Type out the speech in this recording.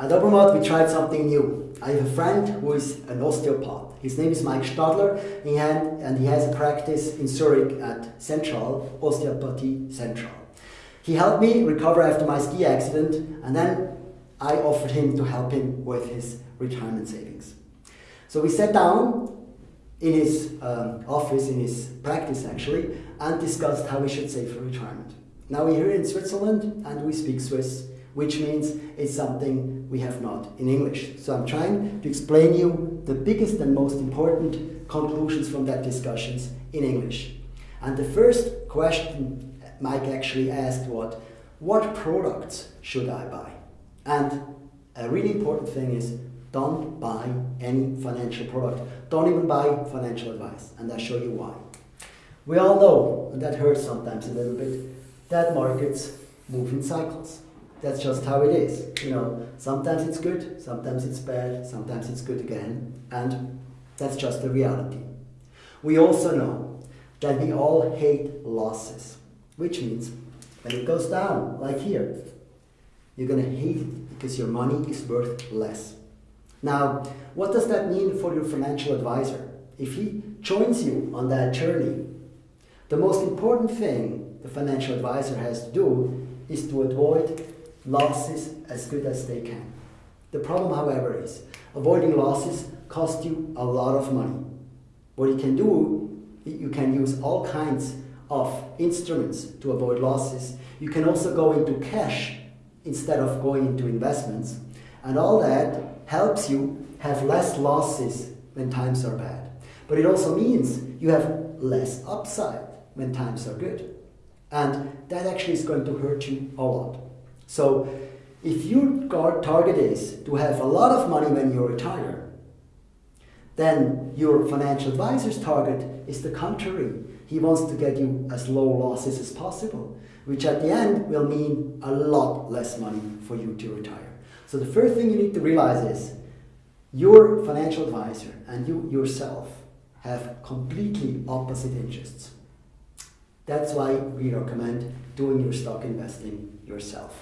At Obermatt, we tried something new. I have a friend who is an osteopath. His name is Mike Stadler, and he has a practice in Zurich at Central, Osteopathy Central. He helped me recover after my ski accident, and then I offered him to help him with his retirement savings. So we sat down in his um, office, in his practice actually, and discussed how we should save for retirement. Now we're here in Switzerland and we speak Swiss, which means it's something we have not in English. So I'm trying to explain you the biggest and most important conclusions from that discussions in English. And the first question Mike actually asked was, what products should I buy? And a really important thing is don't buy any financial product. Don't even buy financial advice. And I'll show you why. We all know, and that hurts sometimes a little bit, that markets move in cycles. That's just how it is. You know, sometimes it's good, sometimes it's bad, sometimes it's good again, and that's just the reality. We also know that we all hate losses, which means when it goes down, like here, you're gonna hate it because your money is worth less. Now, what does that mean for your financial advisor? If he joins you on that journey, the most important thing the financial advisor has to do is to avoid losses as good as they can. The problem, however, is avoiding losses costs you a lot of money. What you can do, you can use all kinds of instruments to avoid losses. You can also go into cash instead of going into investments. And all that helps you have less losses when times are bad. But it also means you have less upside when times are good. And that actually is going to hurt you a lot. So if your target is to have a lot of money when you retire, then your financial advisor's target is the contrary. He wants to get you as low losses as possible, which at the end will mean a lot less money for you to retire. So the first thing you need to realize is your financial advisor and you yourself have completely opposite interests. That's why we recommend doing your stock investing yourself.